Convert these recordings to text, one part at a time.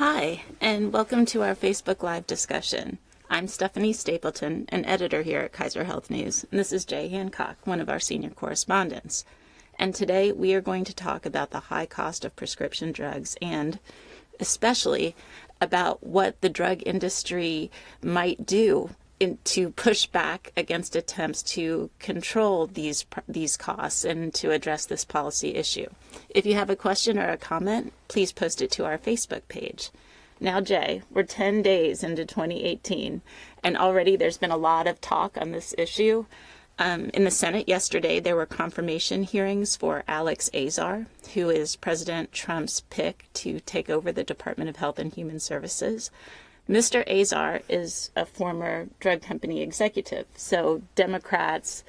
Hi, and welcome to our Facebook Live discussion. I'm Stephanie Stapleton, an editor here at Kaiser Health News, and this is Jay Hancock, one of our senior correspondents. And today we are going to talk about the high cost of prescription drugs and especially about what the drug industry might do in, to push back against attempts to control these these costs and to address this policy issue. If you have a question or a comment, please post it to our Facebook page. Now, Jay, we're 10 days into 2018, and already there's been a lot of talk on this issue. Um, in the Senate yesterday, there were confirmation hearings for Alex Azar, who is President Trump's pick to take over the Department of Health and Human Services. Mr. Azar is a former drug company executive, so Democrats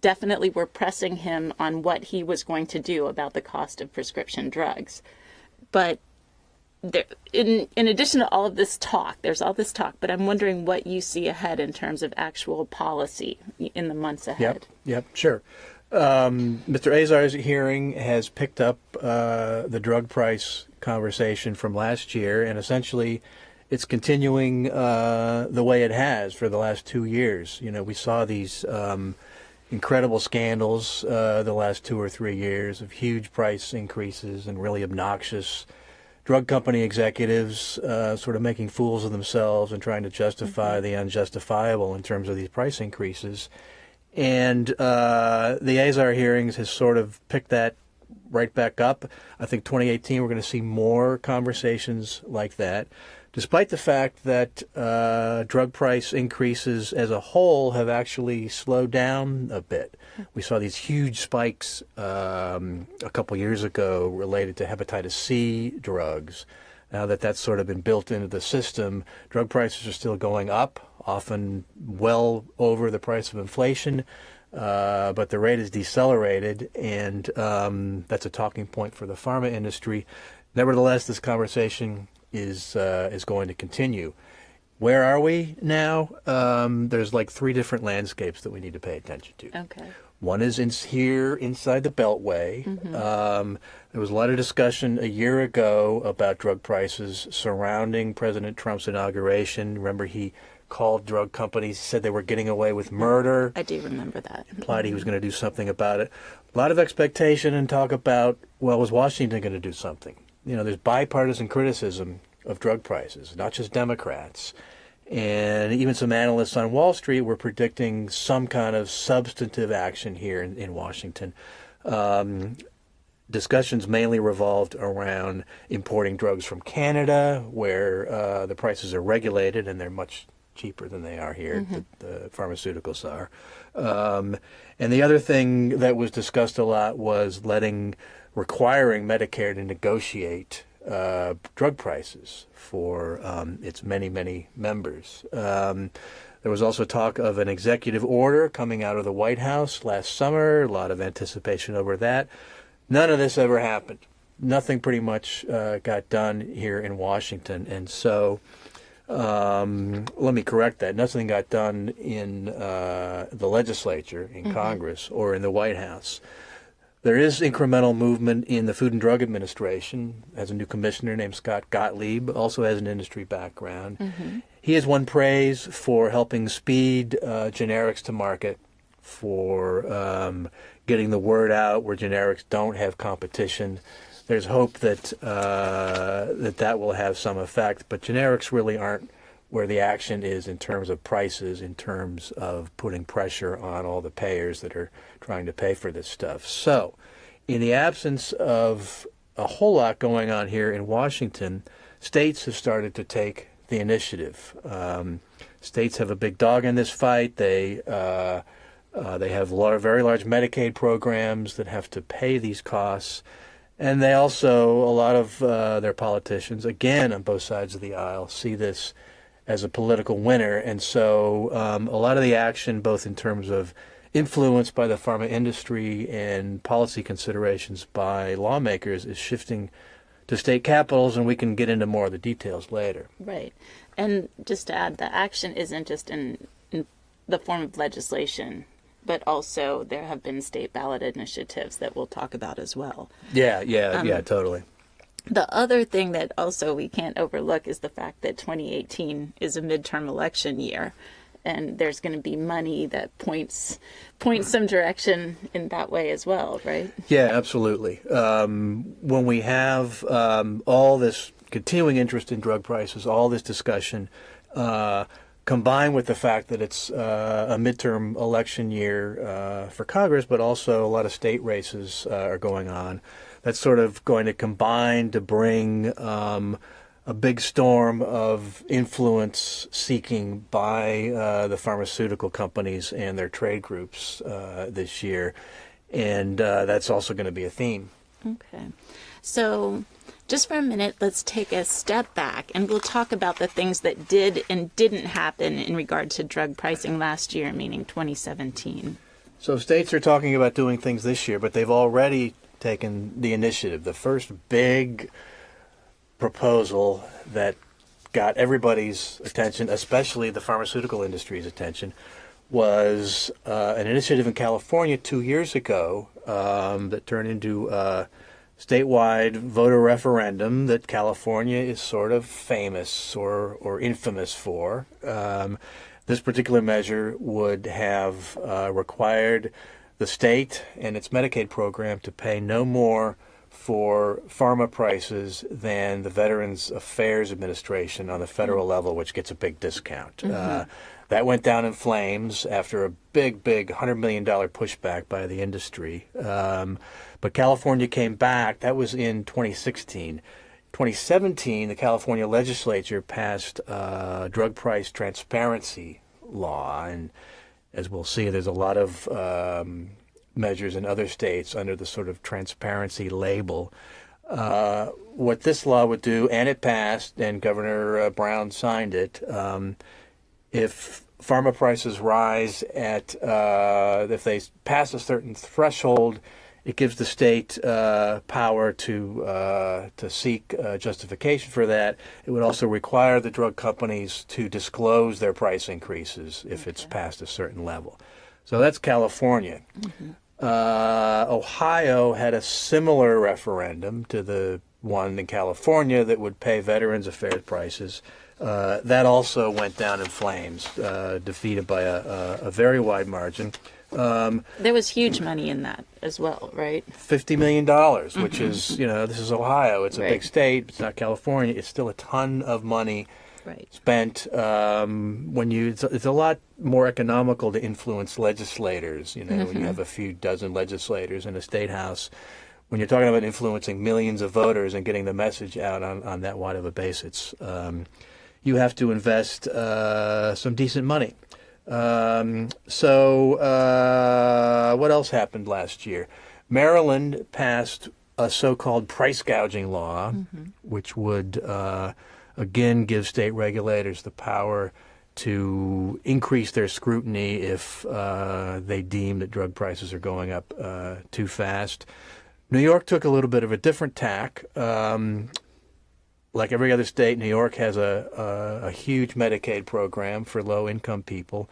definitely were pressing him on what he was going to do about the cost of prescription drugs. But there, in in addition to all of this talk, there's all this talk, but I'm wondering what you see ahead in terms of actual policy in the months ahead. Yep, yep, sure. Um, Mr. Azar's hearing has picked up uh, the drug price conversation from last year, and essentially, it's continuing uh, the way it has for the last two years. You know, we saw these um, incredible scandals uh, the last two or three years of huge price increases and really obnoxious drug company executives uh, sort of making fools of themselves and trying to justify mm -hmm. the unjustifiable in terms of these price increases. And uh, the Azar hearings has sort of picked that right back up. I think 2018 we're going to see more conversations like that despite the fact that uh, drug price increases as a whole have actually slowed down a bit. We saw these huge spikes um, a couple years ago related to hepatitis C drugs. Now that that's sort of been built into the system, drug prices are still going up, often well over the price of inflation. Uh, but the rate is decelerated, and um, that's a talking point for the pharma industry. Nevertheless, this conversation is uh, is going to continue. Where are we now? Um, there's like three different landscapes that we need to pay attention to. Okay. One is in here inside the Beltway. Mm -hmm. um, there was a lot of discussion a year ago about drug prices surrounding President Trump's inauguration. Remember, he called drug companies, said they were getting away with murder. I do remember that. Implied he was going to do something about it. A lot of expectation and talk about, well, was Washington going to do something? You know, there's bipartisan criticism of drug prices, not just Democrats. And even some analysts on Wall Street were predicting some kind of substantive action here in, in Washington. Um, discussions mainly revolved around importing drugs from Canada, where uh, the prices are regulated and they're much cheaper than they are here, mm -hmm. the, the, pharmaceuticals are. Um, and the other thing that was discussed a lot was letting, requiring Medicare to negotiate uh, drug prices for um, its many, many members. Um, there was also talk of an executive order coming out of the White House last summer, a lot of anticipation over that. None of this ever happened. Nothing pretty much uh, got done here in Washington. And so um, let me correct that. Nothing got done in uh, the legislature, in mm -hmm. Congress, or in the White House. There is incremental movement in the Food and Drug Administration. As a new commissioner named Scott Gottlieb, also has an industry background. Mm -hmm. He has won praise for helping speed uh, generics to market, for um, getting the word out where generics don't have competition. There's hope that uh, that that will have some effect, but generics really aren't where the action is in terms of prices, in terms of putting pressure on all the payers that are trying to pay for this stuff. So, in the absence of a whole lot going on here in Washington, states have started to take the initiative. Um, states have a big dog in this fight. They uh, uh, they have large, very large Medicaid programs that have to pay these costs. And they also, a lot of uh, their politicians, again on both sides of the aisle, see this as a political winner. And so um, a lot of the action, both in terms of influence by the pharma industry and policy considerations by lawmakers, is shifting to state capitals, and we can get into more of the details later. Right. And just to add, the action isn't just in, in the form of legislation but also there have been state ballot initiatives that we'll talk about as well. Yeah, yeah, um, yeah, totally. The other thing that also we can't overlook is the fact that 2018 is a midterm election year and there's going to be money that points points some direction in that way as well, right? Yeah, absolutely. Um, when we have um, all this continuing interest in drug prices, all this discussion, uh, combined with the fact that it's uh, a midterm election year uh, for Congress, but also a lot of state races uh, are going on, that's sort of going to combine to bring um, a big storm of influence seeking by uh, the pharmaceutical companies and their trade groups uh, this year. And uh, that's also going to be a theme. Okay. So, just for a minute, let's take a step back and we'll talk about the things that did and didn't happen in regard to drug pricing last year, meaning 2017. So, states are talking about doing things this year, but they've already taken the initiative. The first big proposal that got everybody's attention, especially the pharmaceutical industry's attention, was uh, an initiative in California two years ago um, that turned into a statewide voter referendum that California is sort of famous or, or infamous for. Um, this particular measure would have uh, required the state and its Medicaid program to pay no more for pharma prices than the Veterans Affairs Administration on the federal mm-hmm. level, which gets a big discount. Mm-hmm. Uh, that went down in flames after a big, big $100 million pushback by the industry. Um, but California came back. That was in 2016. 2017, the California legislature passed uh, drug price transparency law. And as we'll see, there's a lot of um, measures in other states under the sort of transparency label. Uh, what this law would do, and it passed, and Governor uh, Brown signed it. Um, if pharma prices rise at, uh, if they pass a certain threshold, it gives the state uh, power to uh, to seek uh, justification for that. It would also require the drug companies to disclose their price increases if okay. it's past a certain level. So that's California. Mm-hmm. Uh, Ohio had a similar referendum to the one in California that would pay Veterans Affairs prices. Uh, that also went down in flames, uh, defeated by a, a, a, very wide margin. Um, there was huge money in that as well, right? Fifty million dollars, which mm-hmm. is, you know, this is Ohio. It's a right. big state. It's not California. It's still a ton of money right. spent um, when you it's, it's, a lot more economical to influence legislators you know mm-hmm. when you mm-hmm. have a few dozen legislators in a state house when you're talking about influencing millions of voters and getting the message out on, on that wide of a basis um, you have to invest uh, some decent money um, so uh, what else happened last year Maryland passed a so-called price gouging law, mm-hmm. which would uh, again give state regulators the power to increase their scrutiny if uh, they deem that drug prices are going up uh, too fast. New York took a little bit of a different tack. Um, like every other state, New York has a, a, a huge Medicaid program for low income people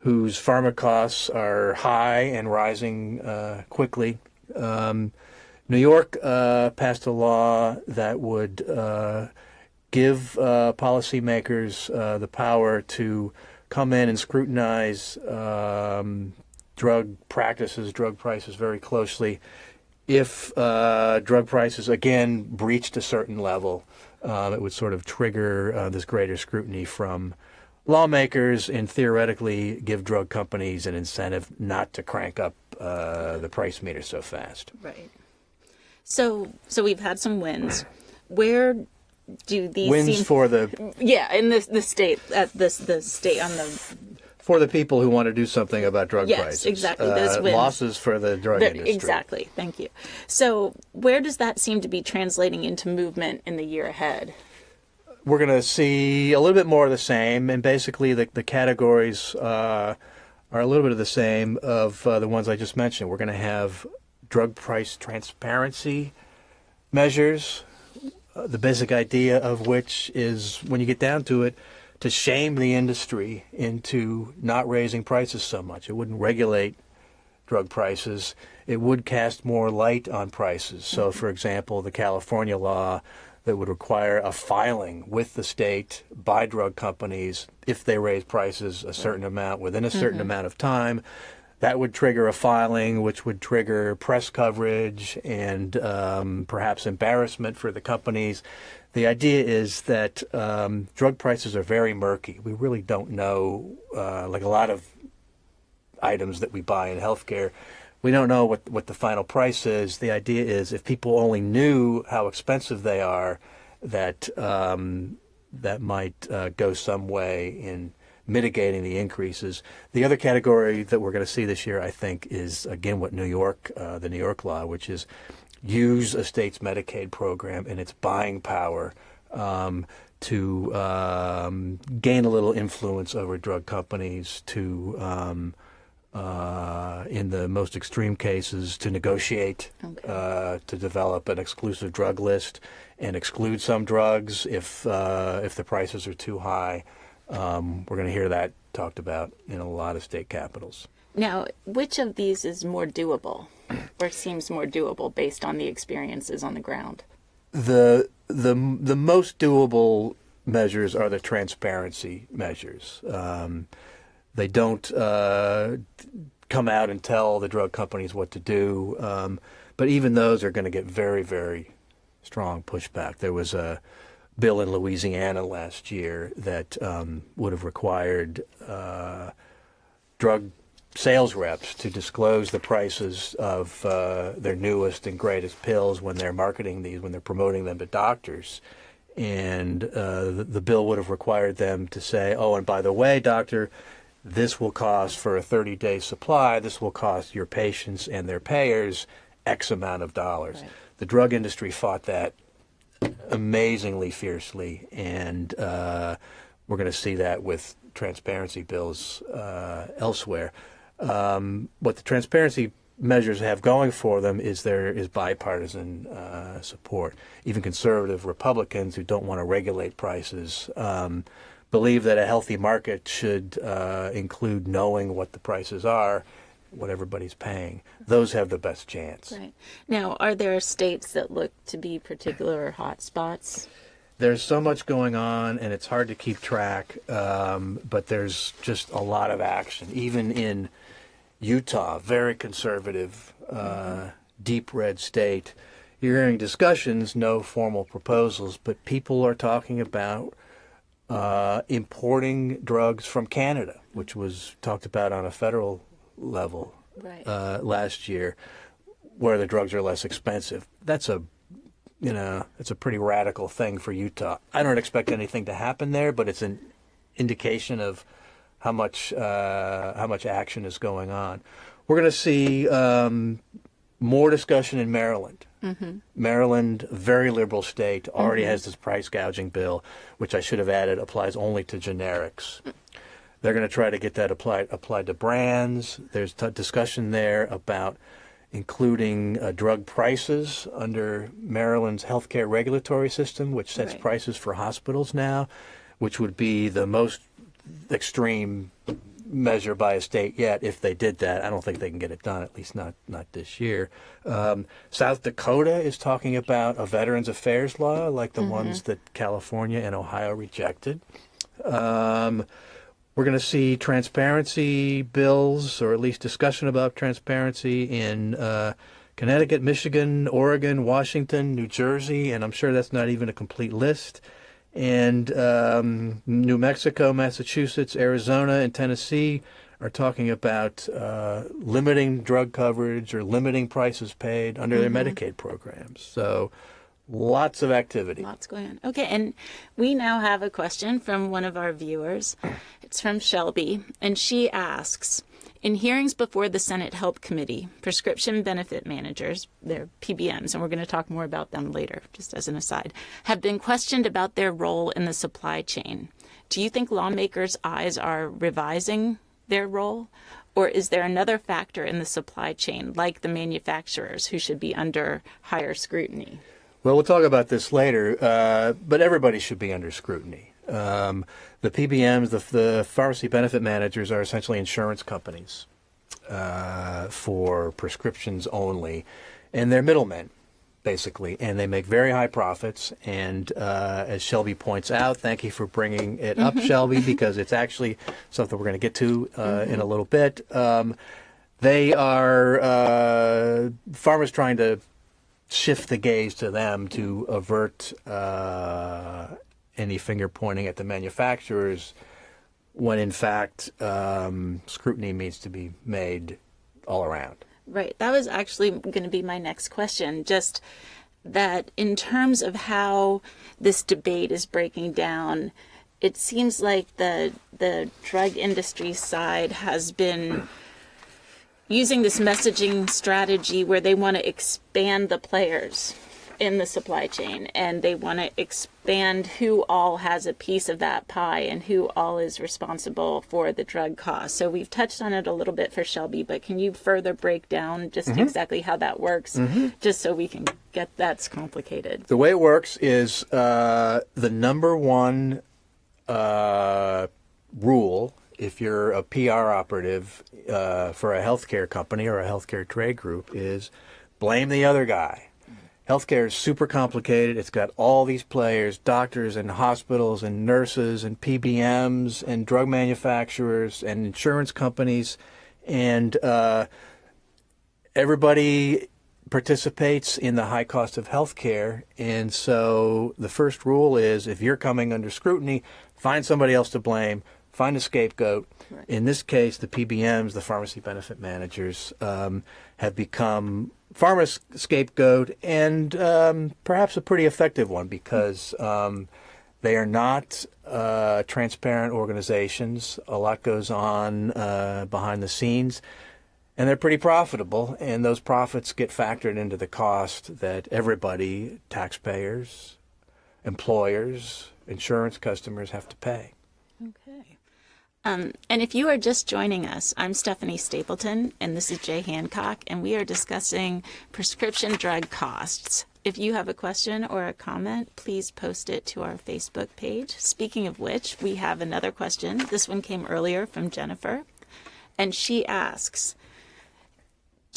whose pharma costs are high and rising uh, quickly. Um, New York uh, passed a law that would uh, give uh, policymakers uh, the power to come in and scrutinize um, drug practices, drug prices very closely. If uh, drug prices again breached a certain level, um, it would sort of trigger uh, this greater scrutiny from lawmakers and theoretically give drug companies an incentive not to crank up uh, the price meter so fast. Right. So, so we've had some wins. Where do these wins seem, for the yeah in the the state at this the state on the for the people who want to do something about drug yes, prices. exactly. Uh, losses for the drug the, industry. Exactly. Thank you. So, where does that seem to be translating into movement in the year ahead? We're going to see a little bit more of the same, and basically the the categories uh, are a little bit of the same of uh, the ones I just mentioned. We're going to have drug price transparency measures uh, the basic idea of which is, when you get down to it, to shame the industry into not raising prices so much. It wouldn't regulate drug prices, it would cast more light on prices. So, for example, the California law that would require a filing with the state by drug companies if they raise prices a certain amount within a certain amount of time. That would trigger a filing, which would trigger press coverage and um, perhaps embarrassment for the companies. The idea is that um, drug prices are very murky. We really don't know, uh, like a lot of items that we buy in healthcare, we don't know what what the final price is. The idea is if people only knew how expensive they are, that um, that might uh, go some way in mitigating the increases. The other category that we're going to see this year, I think, is again what New York, uh, the New York law, which is use a state's Medicaid program and its buying power um, to um, gain a little influence over drug companies to um, uh, in the most extreme cases, to negotiate, Okay. uh, to develop an exclusive drug list and exclude some drugs if uh, if the prices are too high. Um, we're going to hear that talked about in a lot of state capitals. Now, which of these is more doable or seems more doable based on the experiences on the ground? The the the most doable measures are the transparency measures. Um, they don't uh, come out and tell the drug companies what to do, um, but even those are going to get very very strong pushback. There was a bill in Louisiana last year that um, would have required uh, drug sales reps to disclose the prices of uh, their newest and greatest pills when they're marketing these, when they're promoting them to doctors. And uh, the, the bill would have required them to say, oh, and by the way, doctor, this will cost for a 30 day supply, this will cost your patients and their payers X amount of dollars. Right. The drug industry fought that amazingly fiercely, and uh, we're going to see that with transparency bills uh, elsewhere. Um, what the transparency measures have going for them is there is bipartisan uh, support. Even conservative Republicans who don't want to regulate prices um, believe that a healthy market should uh, include knowing what the prices are, what everybody's paying. Those have the best chance. Right. Now, are there states that look to be particular hot spots? there's so much going on and it's hard to keep track um, but there's just a lot of action even in utah very conservative uh, deep red state you're hearing discussions no formal proposals but people are talking about uh, importing drugs from canada which was talked about on a federal level Right. uh, last year where the drugs are less expensive that's a you know, it's a pretty radical thing for Utah. I don't expect anything to happen there, but it's an indication of how much uh, how much action is going on. We're going to see um, more discussion in Maryland. Maryland, very liberal state, already has this price gouging bill, which I should have added applies only to generics. They're going to try to get that applied applied to brands. There's t- discussion there about including uh, drug prices under Maryland's healthcare regulatory system, which sets Right. prices for hospitals now, which would be the most extreme measure by a state yet. If they did that, I don't think they can get it done. At least not not this year. Um, South Dakota is talking about a Veterans Affairs law like the ones that California and Ohio rejected. Um, we're going to see transparency bills, or at least discussion about transparency in uh, Connecticut, Michigan, Oregon, Washington, New Jersey, and I'm sure that's not even a complete list. And um, New Mexico, Massachusetts, Arizona, and Tennessee are talking about uh, limiting drug coverage or limiting prices paid under their Medicaid programs. So lots of activity. Lots going on. Okay, and we now have a question from one of our viewers. It's from Shelby, and she asks In hearings before the Senate Help Committee, prescription benefit managers, they're PBMs, and we're going to talk more about them later, just as an aside, have been questioned about their role in the supply chain. Do you think lawmakers' eyes are revising their role? Or is there another factor in the supply chain, like the manufacturers, who should be under higher scrutiny? Well, we'll talk about this later, uh, but everybody should be under scrutiny. Um, the PBMs, the, the pharmacy benefit managers, are essentially insurance companies. uh, for prescriptions only, and they're middlemen basically, and they make very high profits. And uh, as Shelby points out, thank you for bringing it up, Shelby, because it's actually something we're going to get to uh, in a little bit. Um, they are uh, pharma's trying to shift the gaze to them to avert uh, any finger pointing at the manufacturers, when in fact um, scrutiny needs to be made all around. Right. That was actually going to be my next question. Just that in terms of how this debate is breaking down, it seems like the the drug industry side has been using this messaging strategy where they want to expand the players in the supply chain and they want to expand who all has a piece of that pie and who all is responsible for the drug cost. So we've touched on it a little bit for Shelby, but can you further break down just mm-hmm. exactly how that works mm-hmm. just so we can get that's complicated? The way it works is uh, the number one uh, rule if you're a PR operative uh, for a healthcare company or a healthcare trade group is blame the other guy healthcare is super complicated. It's got all these players, doctors and hospitals and nurses and PBMs and drug manufacturers and insurance companies. And uh, everybody participates in the high cost of healthcare. And so the first rule is if you're coming under scrutiny, find somebody else to blame, find a scapegoat. Right. In this case, the PBMs, the pharmacy benefit managers, um, have become pharma scapegoat and um, perhaps a pretty effective one because um, they are not uh, transparent organizations. A lot goes on uh, behind the scenes. And they're pretty profitable, and those profits get factored into the cost that everybody, taxpayers, employers, insurance customers, have to pay. Um, and if you are just joining us, I'm Stephanie Stapleton, and this is Jay Hancock, and we are discussing prescription drug costs. If you have a question or a comment, please post it to our Facebook page. Speaking of which, we have another question. This one came earlier from Jennifer, and she asks,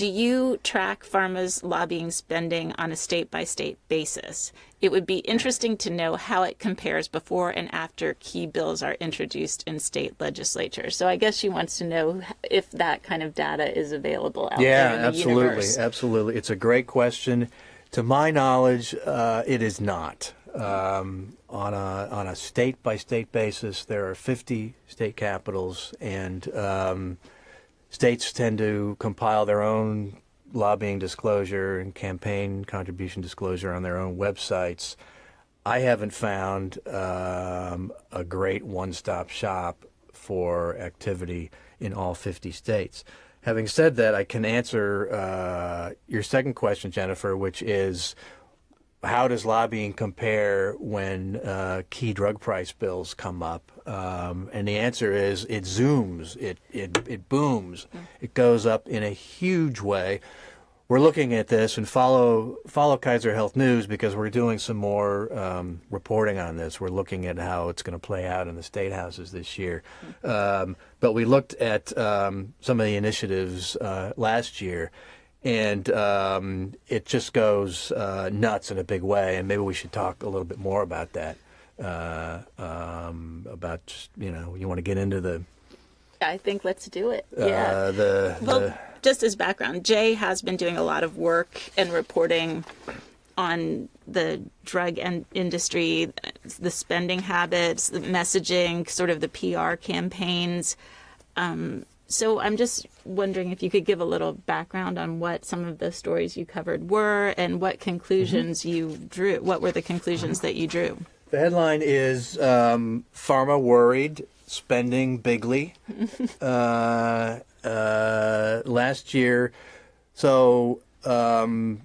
do you track pharma's lobbying spending on a state by state basis? It would be interesting to know how it compares before and after key bills are introduced in state legislatures. So I guess she wants to know if that kind of data is available out yeah, there in the absolutely, universe. absolutely. It's a great question. To my knowledge, uh, it is not. Um, on a on a state by state basis, there are 50 state capitals, and um, states tend to compile their own lobbying disclosure and campaign contribution disclosure on their own websites. I haven't found um, a great one-stop shop for activity in all 50 states. Having said that, I can answer uh, your second question, Jennifer, which is how does lobbying compare when uh, key drug price bills come up? Um, and the answer is it zooms, it, it, it booms, mm. it goes up in a huge way. We're looking at this and follow follow Kaiser Health News because we're doing some more um, reporting on this. We're looking at how it's going to play out in the state houses this year. Mm. Um, but we looked at um, some of the initiatives uh, last year, and um, it just goes uh, nuts in a big way. And maybe we should talk a little bit more about that. Uh, um, about just, you know, you want to get into the. I think let's do it. Uh, yeah. the, well, the, just as background, Jay has been doing a lot of work and reporting on the drug and industry, the spending habits, the messaging, sort of the PR campaigns. Um, so I'm just wondering if you could give a little background on what some of the stories you covered were and what conclusions mm-hmm. you drew. What were the conclusions that you drew? The headline is um, Pharma Worried, Spending Bigly. uh, uh, last year, so um,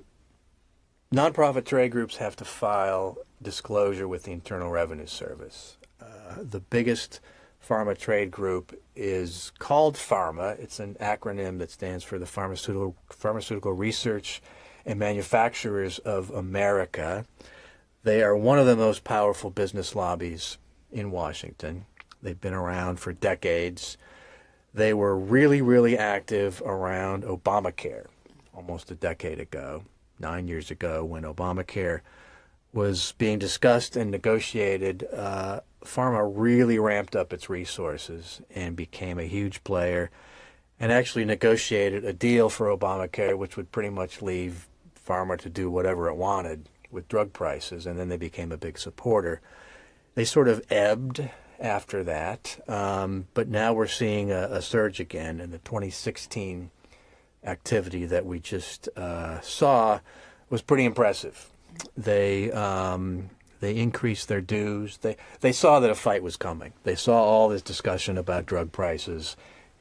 nonprofit trade groups have to file disclosure with the Internal Revenue Service. Uh, the biggest pharma trade group is called pharma. It's an acronym that stands for the Pharmaceutical, Pharmaceutical Research and Manufacturers of America. They are one of the most powerful business lobbies in Washington. They've been around for decades. they were really, really active around Obamacare almost a decade ago, nine years ago, when Obamacare was being discussed and negotiated. Uh, pharma really ramped up its resources and became a huge player and actually negotiated a deal for Obamacare, which would pretty much leave pharma to do whatever it wanted with drug prices, and then they became a big supporter. They sort of ebbed after that, um, but now we're seeing a, a, surge again in the 2016 activity that we just uh, saw was pretty impressive. They um, they increased their dues. They they saw that a fight was coming. They saw all this discussion about drug prices.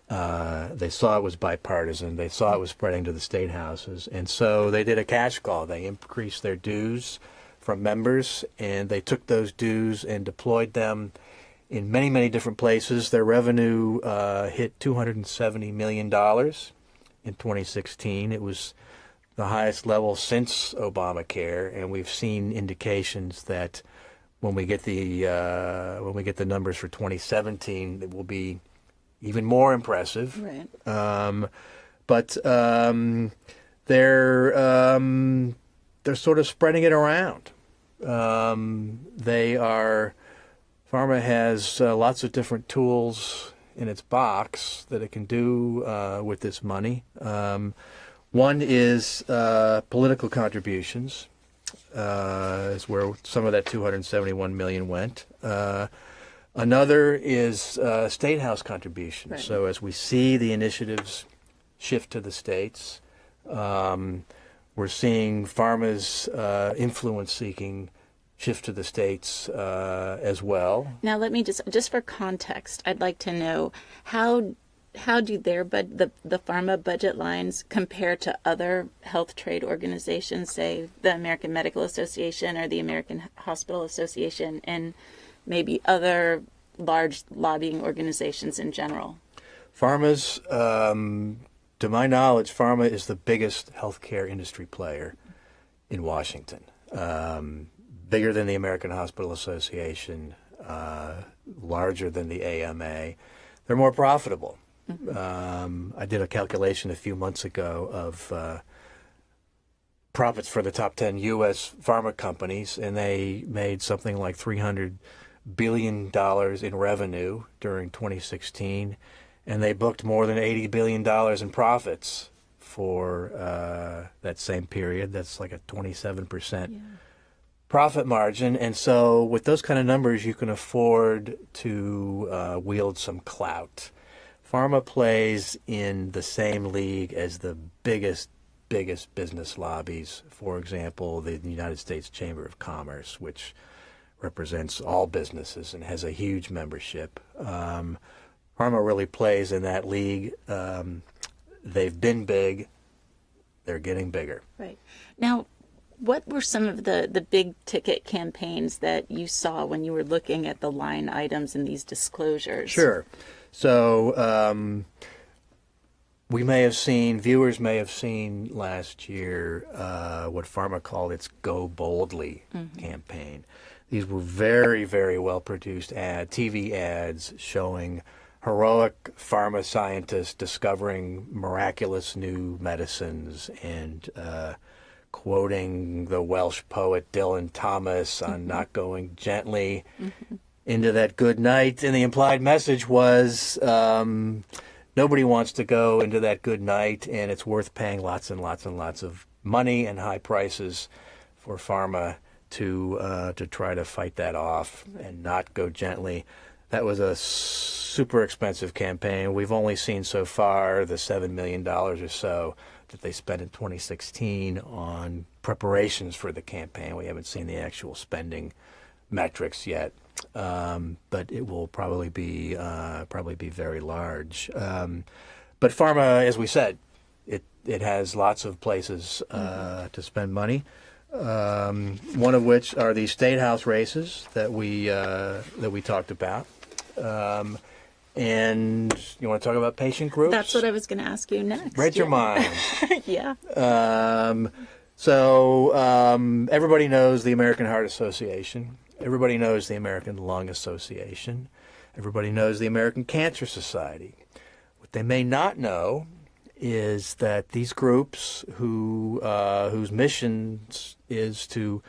Uh, they saw it was bipartisan. They saw it was spreading to the state houses, and so they did a cash call. They increased their dues from members, and they took those dues and deployed them in many, many different places. Their revenue uh, hit $270 million in 2016. It was the highest level since Obamacare, and we've seen indications that when we get the uh, when we get the numbers for 2017, it will be even more impressive. Right. Um, but um, they're um, they're sort of spreading it around. Um, they are pharma has uh, lots of different tools in its box that it can do uh, with this money. Um, one is uh, political contributions. Uh, is where some of that 271 million went. Uh, Another is uh, state house contributions. Right. So as we see the initiatives shift to the states, um, we're seeing pharma's uh, influence seeking shift to the states uh, as well. Now, let me just just for context, I'd like to know how how do their but the the pharma budget lines compare to other health trade organizations, say the American Medical Association or the American Hospital Association, and maybe other large lobbying organizations in general? Pharma's, um, to my knowledge, pharma is the biggest healthcare industry player in Washington. Um, bigger than the American Hospital Association, uh, larger than the AMA. They're more profitable. Um, I did a calculation a few months ago of uh, profits for the top 10 U.S. pharma companies, and they made something like 300 billion dollars in revenue during 2016, and they booked more than 80 billion dollars in profits for uh, that same period. That's like a 27 percent yeah. profit margin, and so with those kind of numbers, you can afford to uh, wield some clout. Pharma plays in the same league as the biggest biggest business lobbies. For example, the United States Chamber of Commerce, which represents all businesses and has a huge membership. Um, Pharma really plays in that league. Um, they've been big. They're getting bigger. Right. Now, what were some of the, the big ticket campaigns that you saw when you were looking at the line items in these disclosures? Sure. So, um, we may have seen, viewers may have seen last year uh, what Pharma called its Go Boldly mm-hmm. campaign. These were very, very well produced ad, TV ads showing heroic pharma scientists discovering miraculous new medicines and uh, quoting the Welsh poet Dylan Thomas on mm-hmm. not going gently mm-hmm. into that good night. And the implied message was um, nobody wants to go into that good night, and it's worth paying lots and lots and lots of money and high prices for pharma to uh, to try to fight that off and not go gently. That was a super expensive campaign. We've only seen so far the seven million dollars or so that they spent in 2016 on preparations for the campaign. We haven't seen the actual spending metrics yet, um, but it will probably be uh, probably be very large. Um, but pharma, as we said, it it has lots of places uh, mm-hmm. to spend money um, one of which are the state house races that we uh, that we talked about. And you want to talk about patient groups? That's what I was going to ask you next. Read yeah. your mind. yeah. Um, so um, everybody knows the American Heart Association. Everybody knows the American Lung Association. Everybody knows the American Cancer Society. What they may not know is that these groups who uh, whose mission is to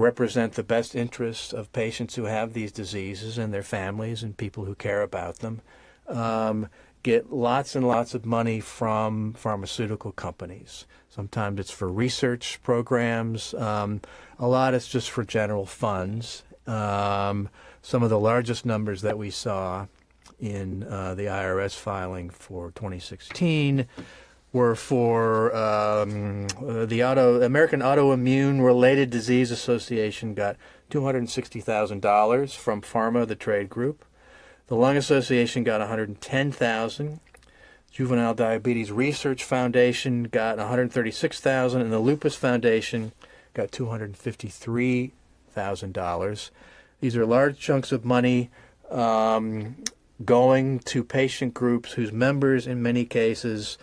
represent the best interests of patients who have these diseases and their families and people who care about them um, get lots and lots of money from pharmaceutical companies. Sometimes it's for research programs. Um, a lot is just for general funds. Um, some of the largest numbers that we saw in uh, the IRS filing for 2016 were for um, uh, the auto American Autoimmune Related Disease Association got $260,000 from Pharma, the trade group. The Lung Association got 110,000. Juvenile Diabetes Research Foundation got 136,000 and the Lupus Foundation got $253,000. These are large chunks of money um, going to patient groups whose members, in many cases,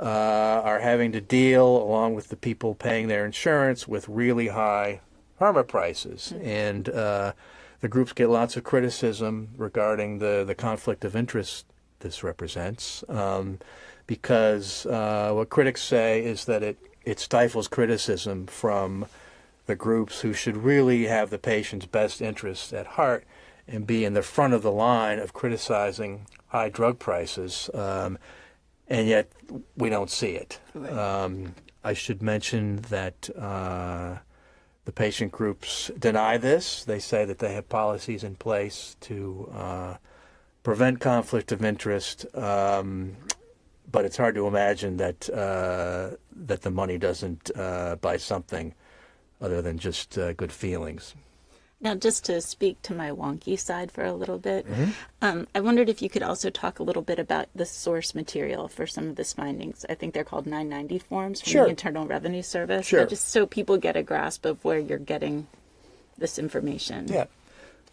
uh, are having to deal, along with the people paying their insurance, with really high pharma prices. Mm-hmm. And uh, the groups get lots of criticism regarding the, the conflict of interest this represents, um, because uh, what critics say is that it, it stifles criticism from the groups who should really have the patient's best interests at heart and be in the front of the line of criticizing high drug prices, um, and yet we don't see it. Right. Um, I should mention that uh, the patient groups deny this. They say that they have policies in place to uh, prevent conflict of interest, um, but it's hard to imagine that uh, that the money doesn't uh, buy something other than just uh, good feelings. Now, just to speak to my wonky side for a little bit, mm-hmm. um, I wondered if you could also talk a little bit about the source material for some of this findings. I think they're called 990 forms from sure. the Internal Revenue Service. Sure. Just so people get a grasp of where you're getting this information. Yeah.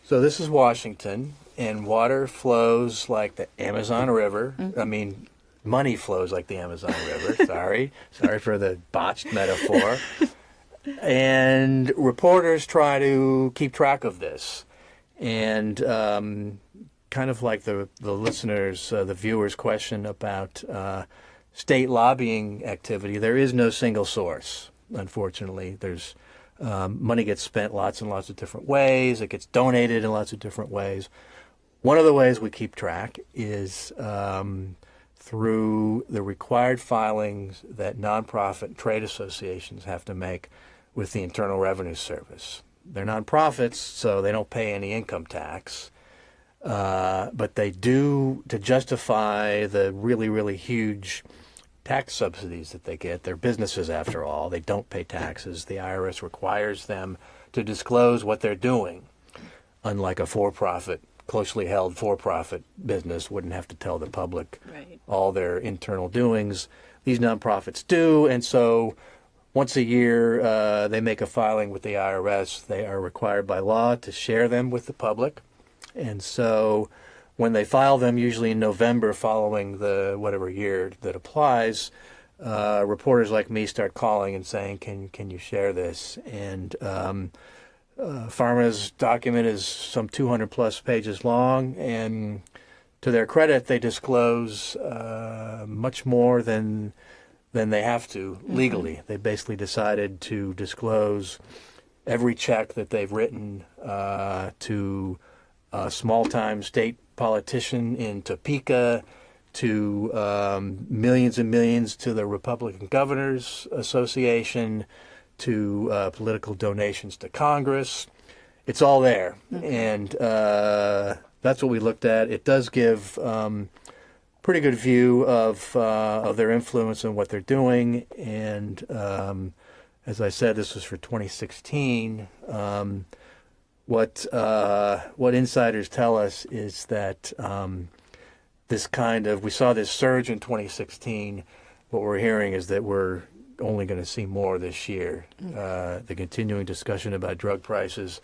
So this is Washington, and water flows like the Amazon River. Mm-hmm. I mean, money flows like the Amazon River. Sorry. Sorry for the botched metaphor and reporters try to keep track of this. And um, kind of like the, the listeners, uh, the viewers' question about uh, state lobbying activity, there is no single source, unfortunately. There's um, money gets spent lots and lots of different ways. It gets donated in lots of different ways. One of the ways we keep track is um, through the required filings that nonprofit trade associations have to make with the Internal Revenue Service. They're nonprofits, so they don't pay any income tax. Uh, but they do, to justify the really, really huge tax subsidies that they get. They're businesses, after all. They don't pay taxes. The IRS requires them to disclose what they're doing, unlike a for profit, closely held for profit business wouldn't have to tell the public right. all their internal doings. These nonprofits do, and so once a year, uh, they make a filing with the IRS. They are required by law to share them with the public. And so when they file them, usually in November following the whatever year that applies, uh, reporters like me start calling and saying, "Can can you share this?" And um, uh, Pharma's document is some 200 plus pages long, and to their credit, they disclose uh, much more than than they have to mm-hmm. legally. Mm-hmm. They basically decided to disclose every check that they've written uh, to a small-time state politician in Topeka, to um, millions and millions to the Republican Governors Association, to uh, political donations to Congress. It's all there, mm-hmm. and uh, that's what we looked at. It does give um, pretty good view of uh, of their influence and what they're doing. And um, as I said, this was for 2016. Um, what uh, what insiders tell us is that um, this kind of we saw this surge in 2016. What we're hearing is that we're only going to see more this year. Mm. Uh, the continuing discussion about drug prices,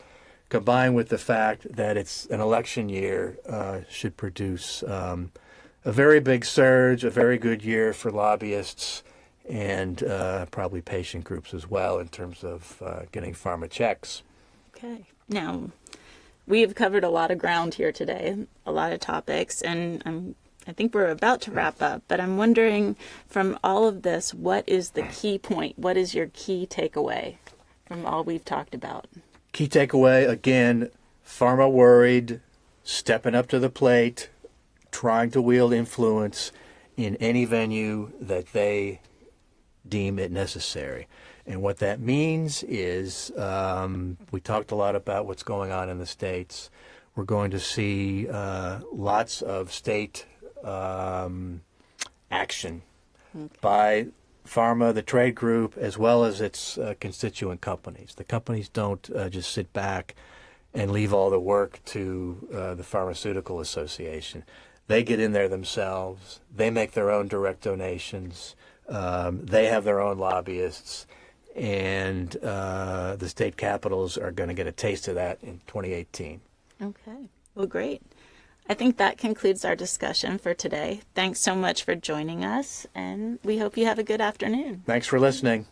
combined with the fact that it's an election year, uh, should produce um, a very big surge, a very good year for lobbyists and uh, probably patient groups as well in terms of uh, getting pharma checks. Okay. Now, we have covered a lot of ground here today, a lot of topics, and I'm I think we're about to wrap up, but I'm wondering from all of this, what is the key point? What is your key takeaway from all we've talked about? Key takeaway again pharma worried, stepping up to the plate, trying to wield influence in any venue that they deem it necessary. And what that means is um, we talked a lot about what's going on in the states. We're going to see uh, lots of state um, action by pharma, the trade group, as well as its uh, constituent companies. The companies don't uh, just sit back and leave all the work to uh, the Pharmaceutical Association. They get in there themselves. They make their own direct donations. Um, they have their own lobbyists. And uh, the state capitals are going to get a taste of that in 2018. Okay. Well, great. I think that concludes our discussion for today. Thanks so much for joining us, and we hope you have a good afternoon. Thanks for listening.